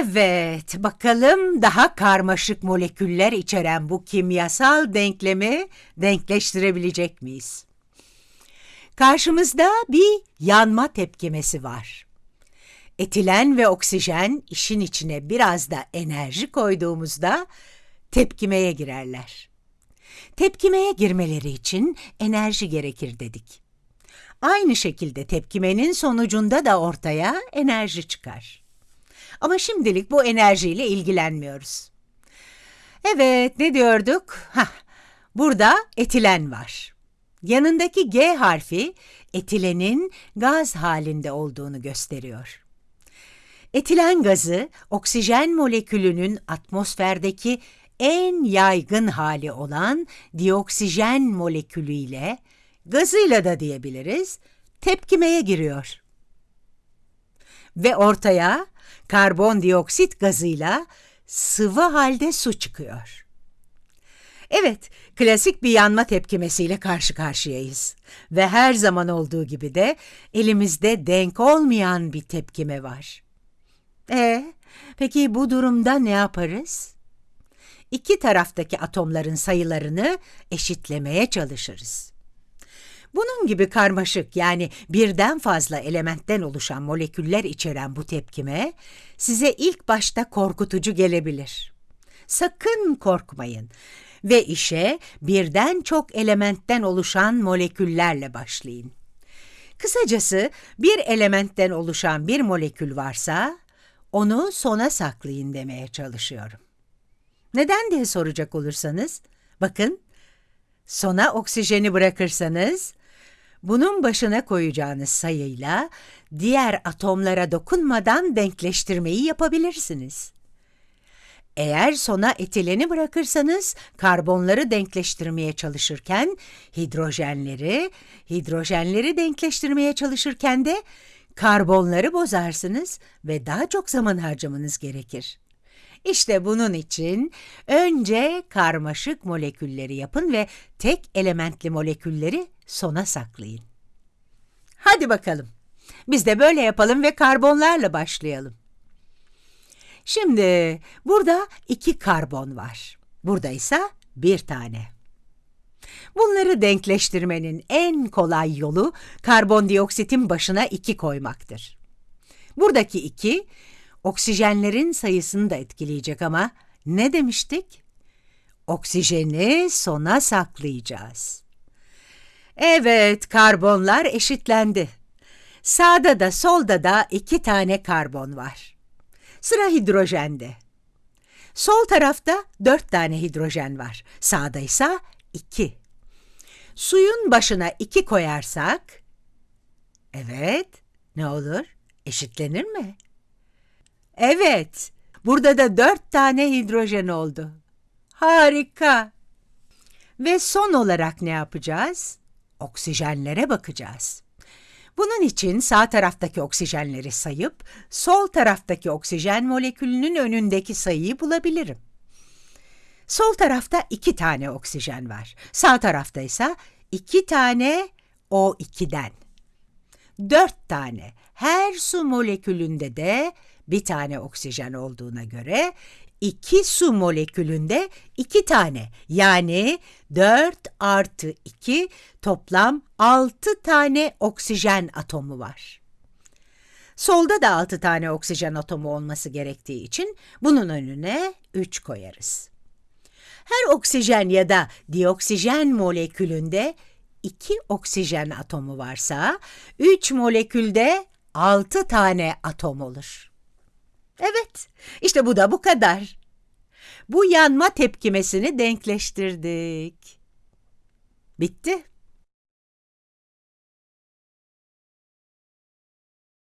Evet, bakalım daha karmaşık moleküller içeren bu kimyasal denklemi denkleştirebilecek miyiz? Karşımızda bir yanma tepkimesi var. Etilen ve oksijen işin içine biraz da enerji koyduğumuzda tepkimeye girerler. Tepkimeye girmeleri için enerji gerekir dedik. Aynı şekilde tepkimenin sonucunda da ortaya enerji çıkar. Ama şimdilik bu enerjiyle ilgilenmiyoruz. Evet, ne diyorduk? Hah, burada etilen var. Yanındaki G harfi etilenin gaz halinde olduğunu gösteriyor. Etilen gazı oksijen molekülünün atmosferdeki en yaygın hali olan dioksijen molekülü ile gazıyla da diyebiliriz tepkimeye giriyor. Ve ortaya karbondioksit gazıyla sıvı halde su çıkıyor. Evet, klasik bir yanma tepkimesiyle karşı karşıyayız. Ve her zaman olduğu gibi de elimizde denk olmayan bir tepkime var. E, peki bu durumda ne yaparız? İki taraftaki atomların sayılarını eşitlemeye çalışırız. Bunun gibi karmaşık yani birden fazla elementten oluşan moleküller içeren bu tepkime size ilk başta korkutucu gelebilir. Sakın korkmayın ve işe birden çok elementten oluşan moleküllerle başlayın. Kısacası bir elementten oluşan bir molekül varsa onu sona saklayın demeye çalışıyorum. Neden diye soracak olursanız, bakın, sona oksijeni bırakırsanız, bunun başına koyacağınız sayıyla diğer atomlara dokunmadan denkleştirmeyi yapabilirsiniz. Eğer sona etileni bırakırsanız karbonları denkleştirmeye çalışırken hidrojenleri, hidrojenleri denkleştirmeye çalışırken de karbonları bozarsınız ve daha çok zaman harcamanız gerekir. İşte bunun için önce karmaşık molekülleri yapın ve tek elementli molekülleri sona saklayın. Hadi bakalım. Biz de böyle yapalım ve karbonlarla başlayalım. Şimdi burada iki karbon var. Burada ise bir tane. Bunları denkleştirmenin en kolay yolu karbondioksitin başına iki koymaktır. Buradaki iki, oksijenlerin sayısını da etkileyecek ama ne demiştik? Oksijeni sona saklayacağız. Evet, karbonlar eşitlendi. Sağda da solda da iki tane karbon var. Sıra hidrojende. Sol tarafta dört tane hidrojen var. Sağda ise iki. Suyun başına iki koyarsak, evet, ne olur? Eşitlenir mi? Evet, burada da dört tane hidrojen oldu. Harika. Ve son olarak ne yapacağız? Oksijenlere bakacağız. Bunun için sağ taraftaki oksijenleri sayıp sol taraftaki oksijen molekülünün önündeki sayıyı bulabilirim. Sol tarafta iki tane oksijen var. Sağ tarafta ise iki tane O2'den. Dört tane. Her su molekülünde de bir tane oksijen olduğuna göre iki su molekülünde iki tane yani 4 artı 2 toplam 6 tane oksijen atomu var. Solda da 6 tane oksijen atomu olması gerektiği için bunun önüne 3 koyarız. Her oksijen ya da dioksijen molekülünde 2 oksijen atomu varsa 3 molekülde 6 tane atom olur. Evet, işte bu da bu kadar. Bu yanma tepkimesini denkleştirdik. Bitti.